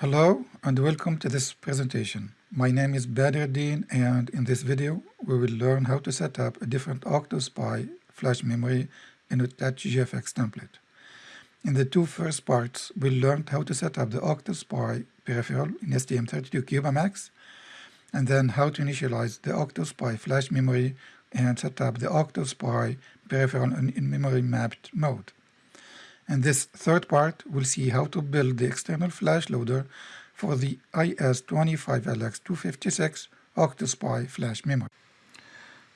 Hello and welcome to this presentation. My name is Badreddin and in this video we will learn how to set up a different OctoSPI flash memory in a GFX template. In the two first parts we learned how to set up the OctoSPI peripheral in STM32 CubeMX and then how to initialize the OctoSPI flash memory and set up the OctoSPI peripheral in memory mapped mode. In this third part, we'll see how to build the external flash loader for the IS25LX256 OctoSPI flash memory.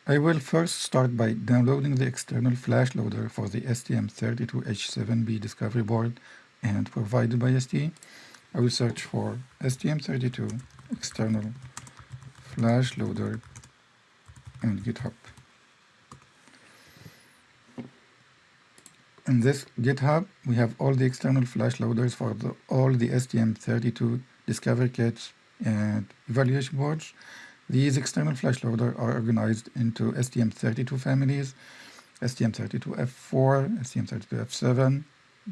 I will first start by downloading the external flash loader for the STM32H7B discovery board and provided by ST. I will search for STM32 external flash loader and GitHub. In this GitHub, we have all the external flash loaders for the, all the STM32 discovery kits and evaluation boards. These external flash loaders are organized into STM32 families, STM32F4, STM32F7,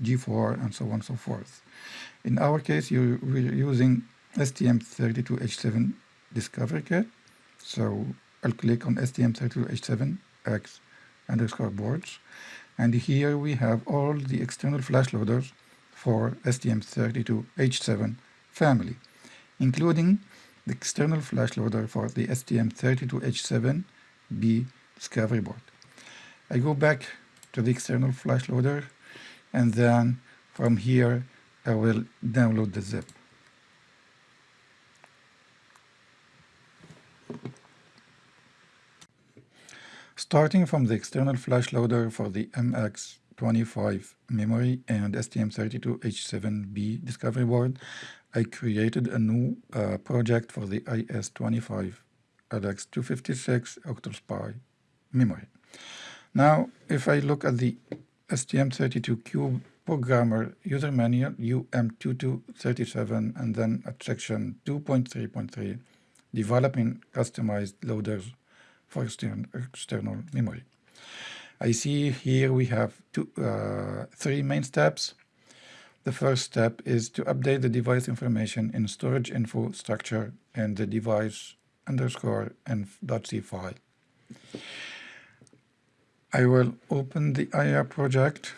G4, and so on and so forth. In our case, you, we're using STM32H7 discovery kit. So I'll click on STM32H7X underscore boards and here we have all the external flash loaders for STM32H7 family, including the external flash loader for the STM32H7B discovery board. I go back to the external flash loader and then from here I will download the zip. Starting from the external flash loader for the MX25 memory and STM32H7B discovery board, I created a new uh, project for the IS25 LX256 OctoSPI memory. Now, if I look at the STM32Cube programmer user manual UM2237 and then at section 2.3.3, developing customized loaders for external memory. I see here we have two, uh, three main steps. The first step is to update the device information in storage info structure and the device underscore and .c file. I will open the IAR project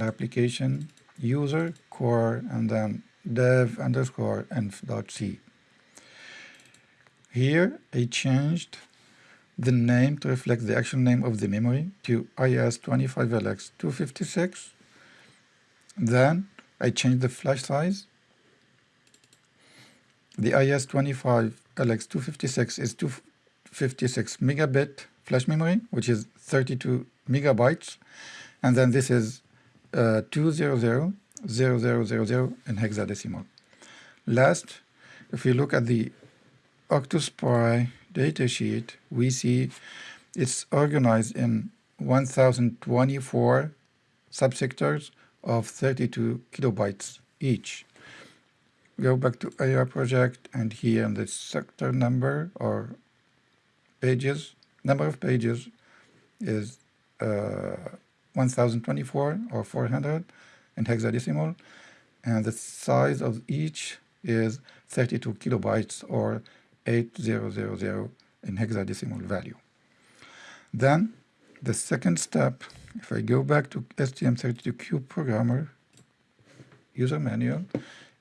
application user core and then dev underscore inf.c. Here I changed the name to reflect the actual name of the memory to IS25LX256. Then I changed the flash size. The IS25LX256 is 256 megabit flash memory, which is 32 megabytes. And then this is uh, 200, 0000 in hexadecimal. Last, if we look at the OctoSPI datasheet, we see it's organized in 1024 subsectors of 32 kilobytes each. Go back to IAR project and here in the sector number or pages, number of pages is uh, 1024 or 400 in hexadecimal and the size of each is 32 kilobytes or 8000 in hexadecimal value. Then the second step, if I go back to STM32Cube programmer user manual,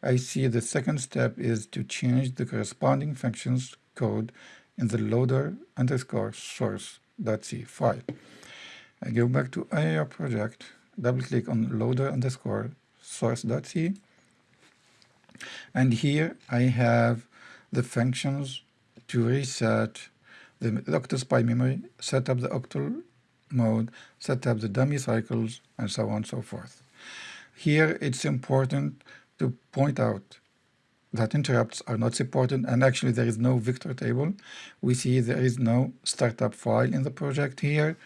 I see the second step is to change the corresponding functions code in the loader underscore source.c file. I go back to IAR project, double click on loader underscore source.c, and here I have the functions to reset the OctoSPI memory, set up the octal mode, set up the dummy cycles, and so on and so forth. Here it's important to point out that interrupts are not supported and actually there is no vector table. We see there is no startup file in the project here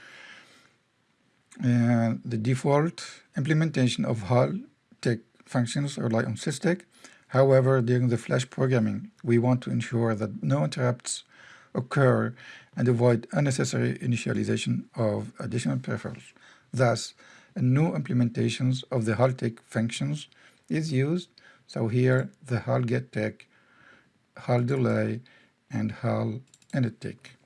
the default implementation of HAL Tick functions rely on SysTick. However, during the flash programming, we want to ensure that no interrupts occur and avoid unnecessary initialization of additional peripherals. Thus, a new implementations of the HAL-TICK functions is used. So here, the HAL get tick, HAL delay, and HAL init tick.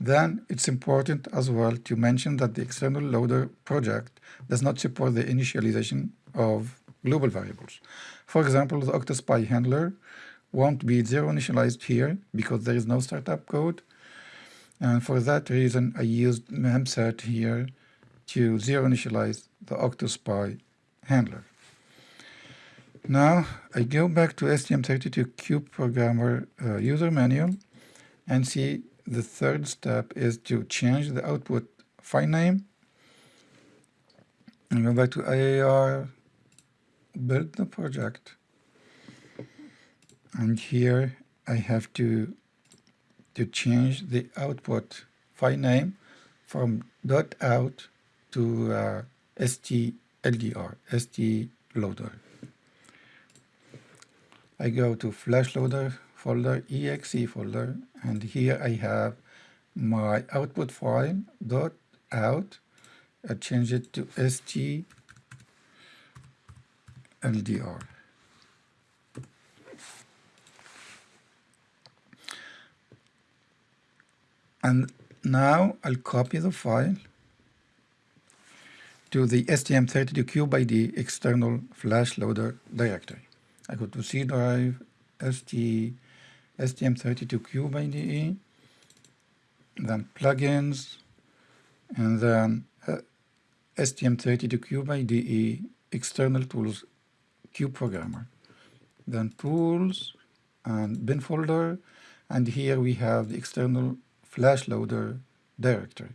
Then it's important as well to mention that the external loader project does not support the initialization of global variables. For example, the OctoSPI handler won't be zero initialized here because there is no startup code. And for that reason, I used memset here to zero initialize the OctoSPI handler. Now I go back to STM32Cube programmer uh, user manual and see the third step is to change the output file name and go back to IAR, build the project, and here I have to to change the output file name from .out to uh, stldr, stloader. I go to flash loader folder, exe folder, and here I have my output file dot out. I change it to stldr. And now I'll copy the file to the STM32Cube IDE external flash loader directory. I go to C drive, ST, STM32Cube IDE, then plugins, and then uh, STM32Cube IDE external tools Cube programmer. Then tools and bin folder, and here we have the external flash loader directory.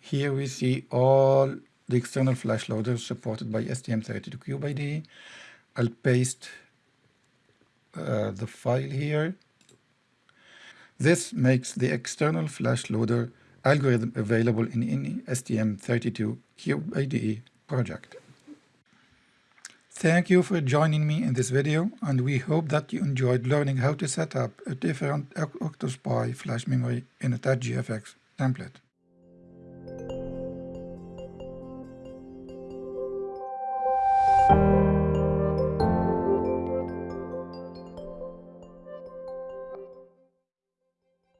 Here we see all the external flash loaders supported by STM32Cube IDE. I'll paste uh, the file here. This makes the external flash loader algorithm available in any STM32 Cube IDE project. Thank you for joining me in this video and we hope that you enjoyed learning how to set up a different OctoSPI flash memory in a TouchGFX template.